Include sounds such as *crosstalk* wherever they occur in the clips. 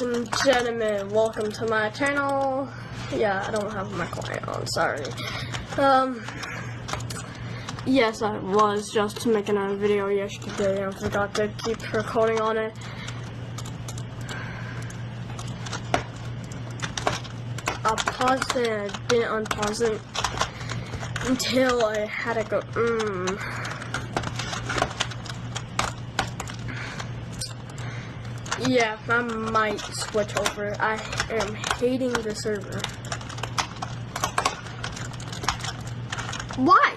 Ladies and gentlemen, welcome to my channel. Yeah, I don't have my client on, sorry. Um, yes, I was just making a video yesterday and forgot to keep recording on it. I paused it I didn't unpause it until I had to go, mmm. Yeah, I might switch over. I am hating the server. Why?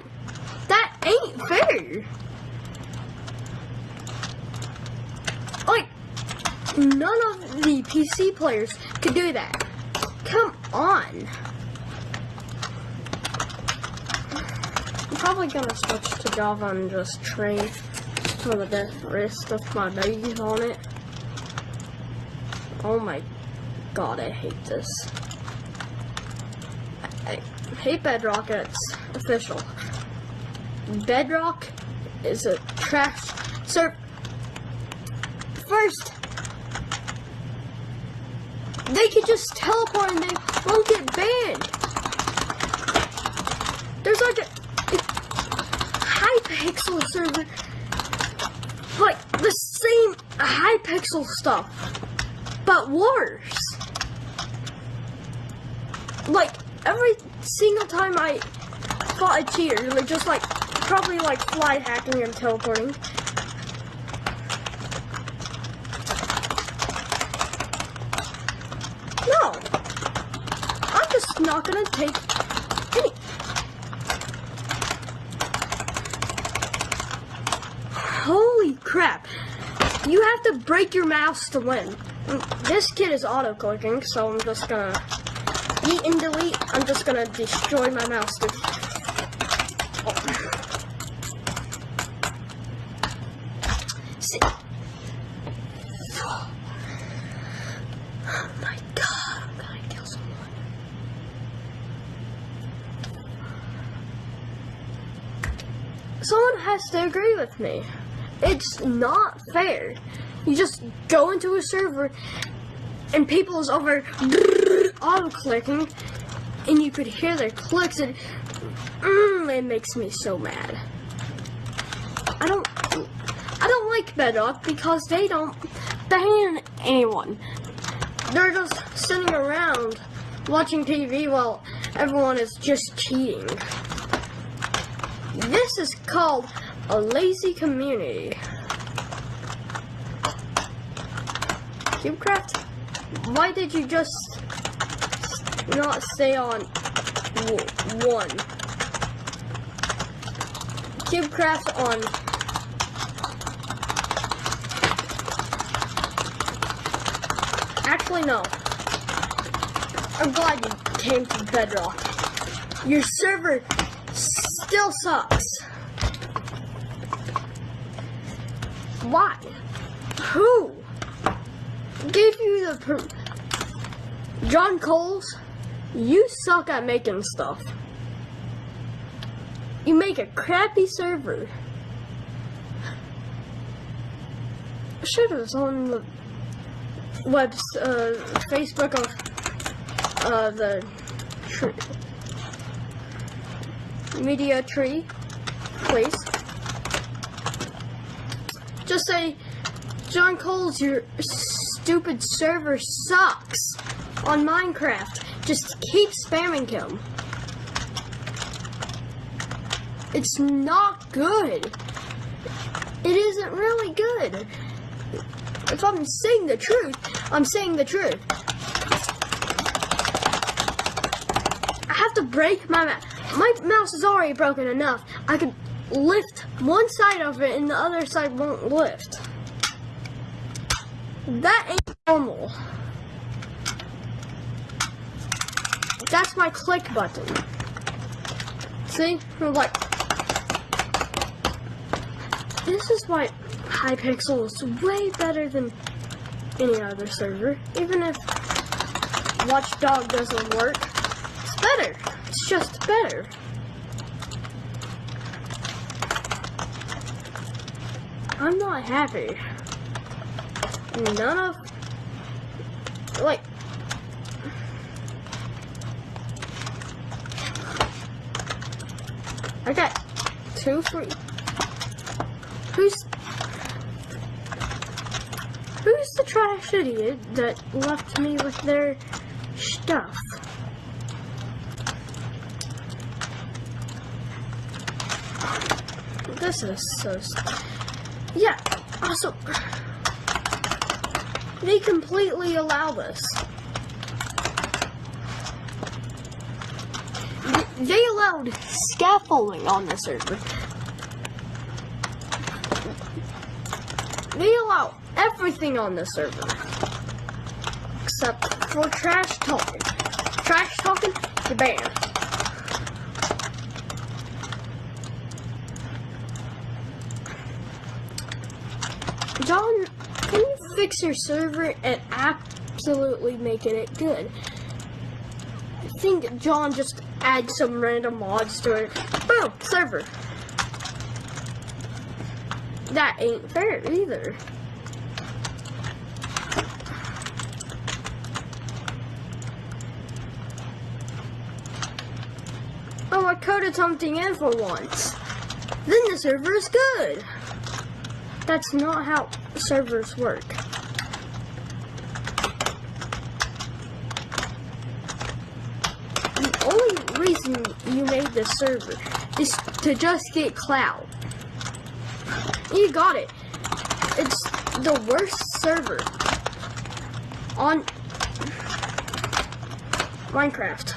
That ain't fair. Like, none of the PC players could do that. Come on. I'm probably gonna switch to Java and just train for the rest of my days on it. Oh my god, I hate this. I, I hate Bedrock, it's official. Bedrock is a trash server. First, they could just teleport and they won't get banned. There's like a, a Hypixel server, like the same Hypixel stuff but worse. Like, every single time I fought a cheater, like, just like, probably like fly hacking and teleporting. No. I'm just not gonna take any. Holy crap. You have to break your mouse to win. This kid is auto-clicking, so I'm just gonna eat and delete. I'm just gonna destroy my mouse. Oh. See. Oh my god, I'm gonna kill someone. Someone has to agree with me. It's not fair. You just go into a server and people is over auto clicking and you could hear their clicks and mm, it makes me so mad. I don't I don't like Bedrock because they don't ban anyone. They're just sitting around watching TV while everyone is just cheating. This is called a lazy community. CubeCraft, why did you just not stay on one? CubeCraft on Actually, no. I'm glad you came to Bedrock. Your server still sucks. Why? Who? Gave you the John Coles, you suck at making stuff. You make a crappy server. Should have on the web uh, Facebook of uh, the tree, media tree, please. Just say, John Coles, you're stupid server sucks on Minecraft. Just keep spamming him. It's not good. It isn't really good. If I'm saying the truth, I'm saying the truth. I have to break my mouse. My mouse is already broken enough. I could lift one side of it and the other side won't lift. That ain't normal. That's my click button. See? like, this is why Hypixel is way better than any other server. Even if Watchdog doesn't work, it's better. It's just better. I'm not happy none of like I got two free. Who's who's the trash idiot that left me with their stuff? This is so. Yeah. Also, they completely allow this. They allowed scaffolding on the server. They allow everything on the server. Except for trash talking. Trash talking, you're banned. John, can you fix your server and absolutely making it good? I think John just add some random mods to it. Boom, server. That ain't fair either. Oh, I coded something in for once. Then the server is good. That's not how servers work. This server is to just get clout. You got it. It's the worst server on Minecraft.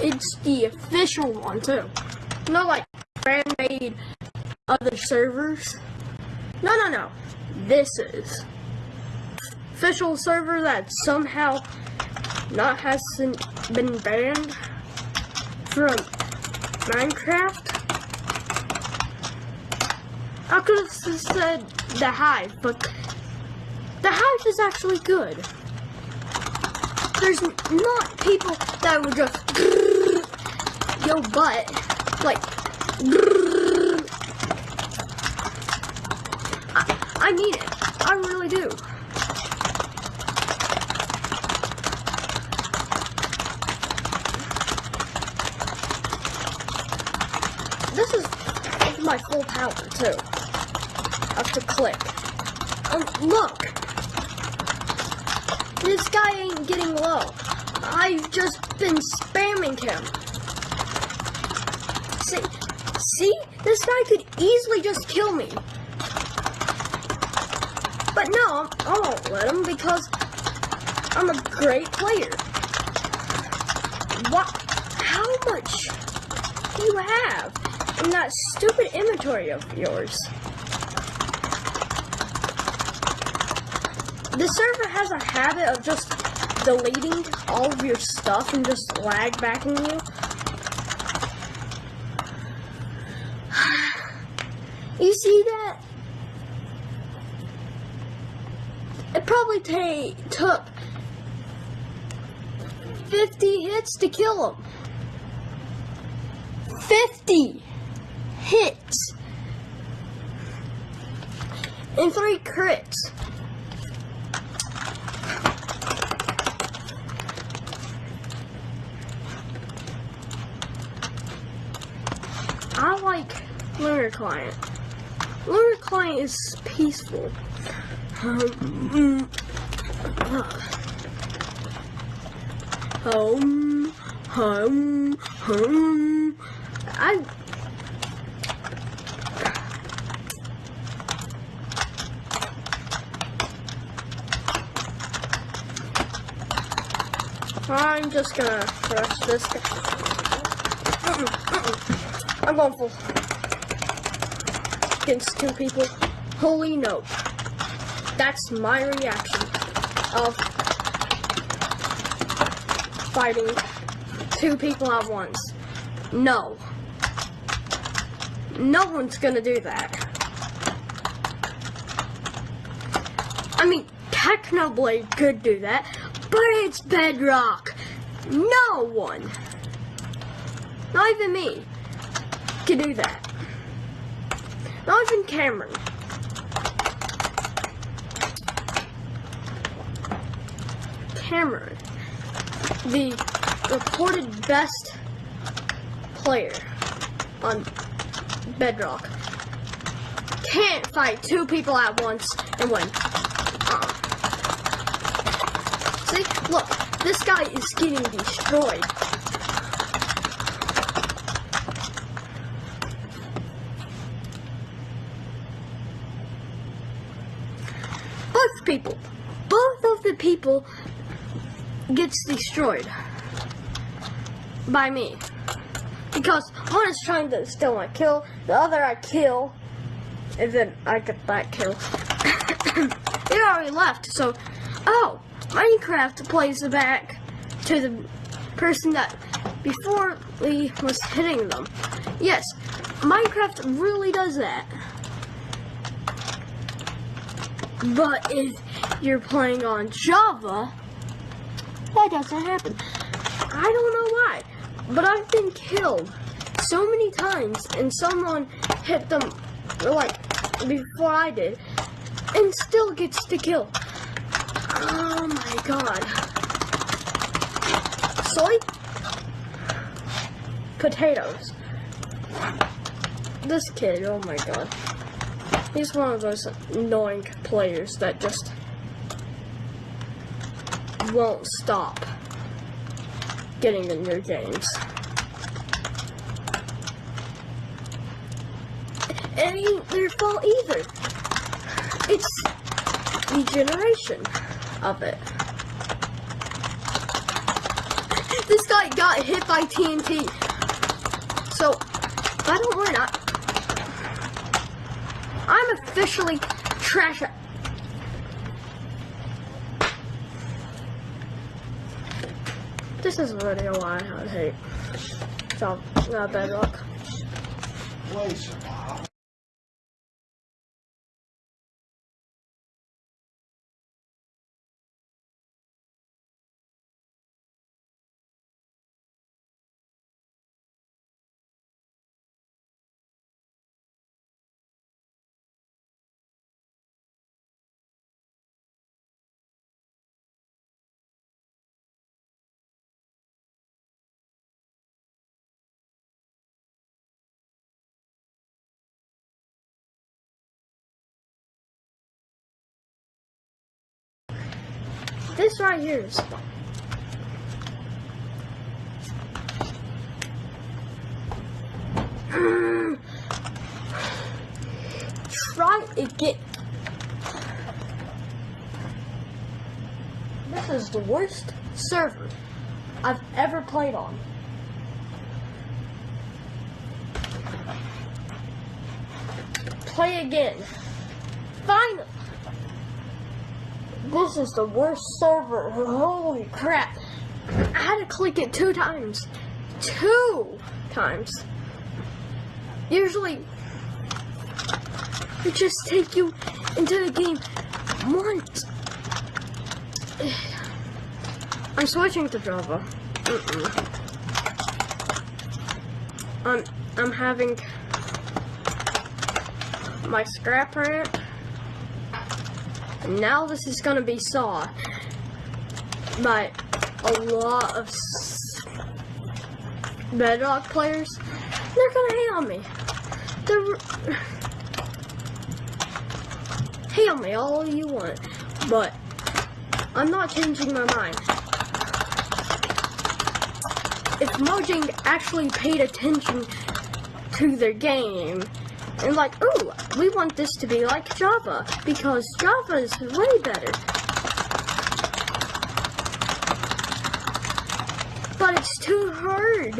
It's the official one too. Not like fan made other servers. No, no, no. This is official server that somehow not hasn't been banned from Minecraft. I could have said the hive, but the hive is actually good. There's not people that would just yo butt like I, I mean it. I really do. This is with my full power too. I have to click. Um, look. This guy ain't getting low. I've just been spamming him. See, see? This guy could easily just kill me. But no, I won't let him because I'm a great player. What? How much do you have in that stupid inventory of yours? The server has a habit of just deleting all of your stuff and just lag backing you. *sighs* You see that? It probably took 50 hits to kill him. 50 hits. And three crits. I like Lunar Client. Lunar Client is peaceful. Um, home, home, home. I. I'm just gonna crush this guy. I'm going full. Against two people. Holy no. That's my reaction of fighting two people at once. No. No one's gonna do that. I mean, Technoblade could do that, but it's bedrock. No one, not even me, can do that. Not even Cameron. Cameron, the reported best player on Bedrock, can't fight two people at once and win. See, look, this guy is getting destroyed. Both people, both of the people gets destroyed by me. Because one is trying to steal my kill, the other I kill, and then I get that kill. *coughs* they already left, so oh, Minecraft plays back to the person that before we was hitting them. Yes, Minecraft really does that. But if you're playing on Java, that doesn't happen. I don't know why, but I've been killed so many times and someone hit them like before I did and still gets the kill. My god. Soy? Potatoes. This kid, oh my god. He's one of those annoying players that just won't stop getting in your games. It ain't their fault either. It's the generation of it. This guy got hit by TNT. So, I don't win. I, I'm officially trash. This is a video I hate. So, not. Place now. This right here is *sighs* Try again. This is the worst server I've ever played on. Play again. Finally. This is the worst server. Holy crap. I had to click it two times. Two times. Usually, it just take you into the game once. *sighs* I'm switching to Java. Mm-mm. I'm I'm having my scrap rant. Now this is gonna be saw by a lot of Bedrock players. They're gonna hate on me. They're hate on me all you want, but I'm not changing my mind. If Mojang actually paid attention to their game and like, ooh, we want this to be like Java because Java is way better. But it's too hard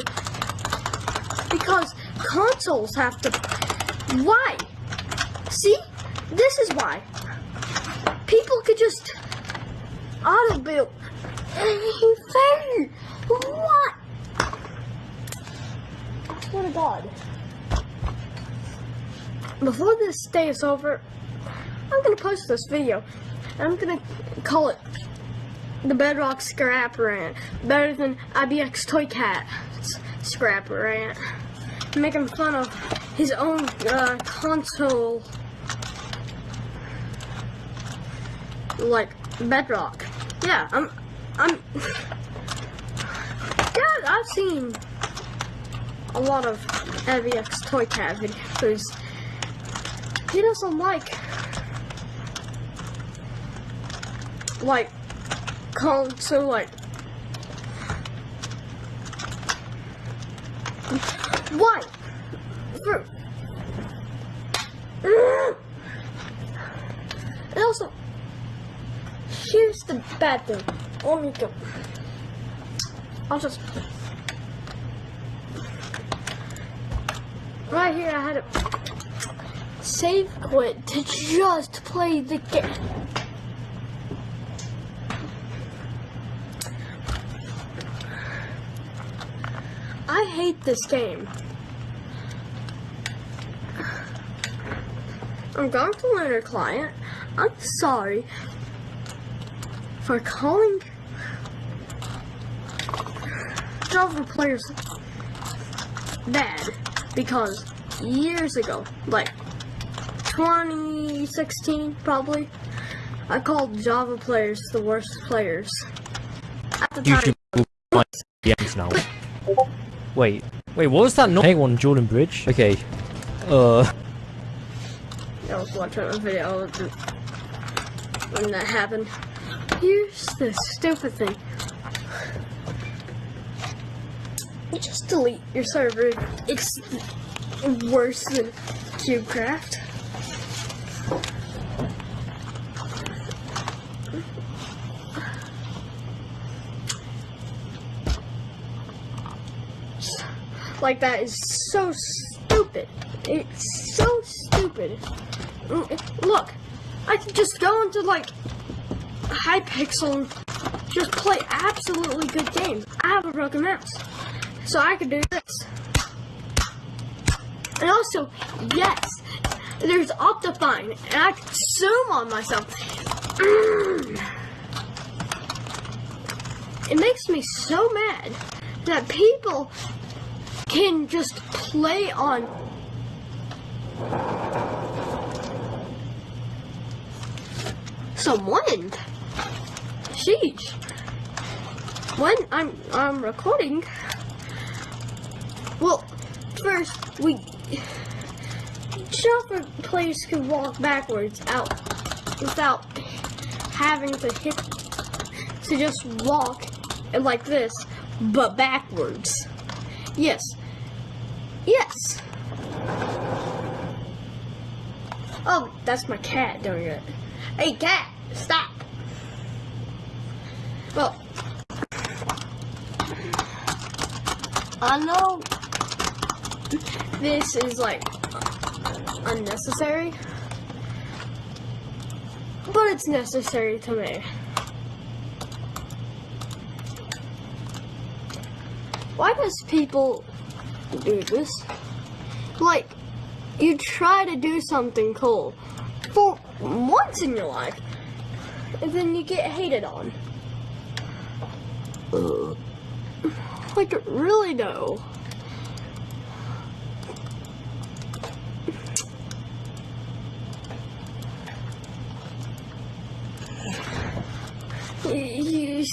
because consoles have to. Why? See, this is why. People could just auto build. *laughs* What? I swear to God before this day is over, I'm gonna post this video. I'm gonna call it the Bedrock Scrap Rant, better than IBXToycat Scrap Rant. Making fun of his own uh, console, like Bedrock. Yeah, I'm I'm. God, I've seen a lot of IBXToycat videos. He doesn't like. Like, console, like. Why? And also, here's the bad thing. Let me go. I'll just. Right here, I had to save quit to just play the game. I hate this game. I'm going to learn a client. I'm sorry for calling Java players bad because years ago, like 2016 probably, I called Java players the worst players. At the time, YouTube will DMs now. Wait, wait, what was that? Not Hey, one Jordan Bridge. Okay. Uh, I was watching a video of the- when that happened. Here's the stupid thing. You just delete your server. It's worse than CubeCraft. Like that is so stupid. It's so stupid. Mm, Look, I can just go into like Hypixel and just play absolutely good games. I have a broken mouse, so I can do this. And also, yes, there's Optifine, and I can zoom on myself. *gasps* It makes me so mad that people can just play on some wind. Sheesh. When I'm I'm recording, well, first we Java players can walk backwards out without having to hit to just walk and like this, but backwards. Yes. Yes. Oh, that's my cat doing it. Hey, cat, stop. Well, I know this is like unnecessary, but it's necessary to me. Why does people do this? Like, you try to do something cool for once in your life, and then you get hated on. Like, really though. You,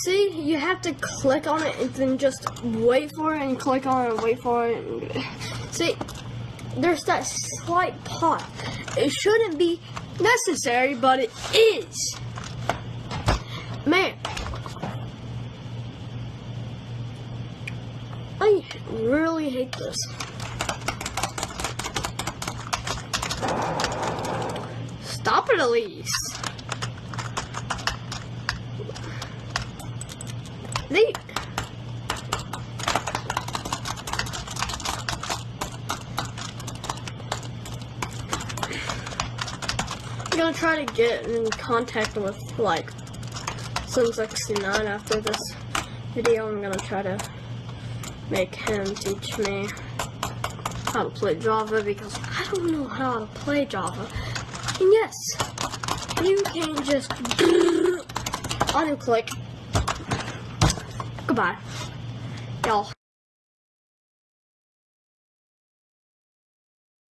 see, you have to click on it and then just wait for it and click on it and wait for it. See, there's that slight pause. It shouldn't be necessary, but it is. Man. I really hate this. Stop it at least. They I'm gonna try to get in contact with like Sun69 after this video. I'm gonna try to make him teach me how to play Java because I don't know how to play Java. And yes, you can just *laughs* unclick. Goodbye.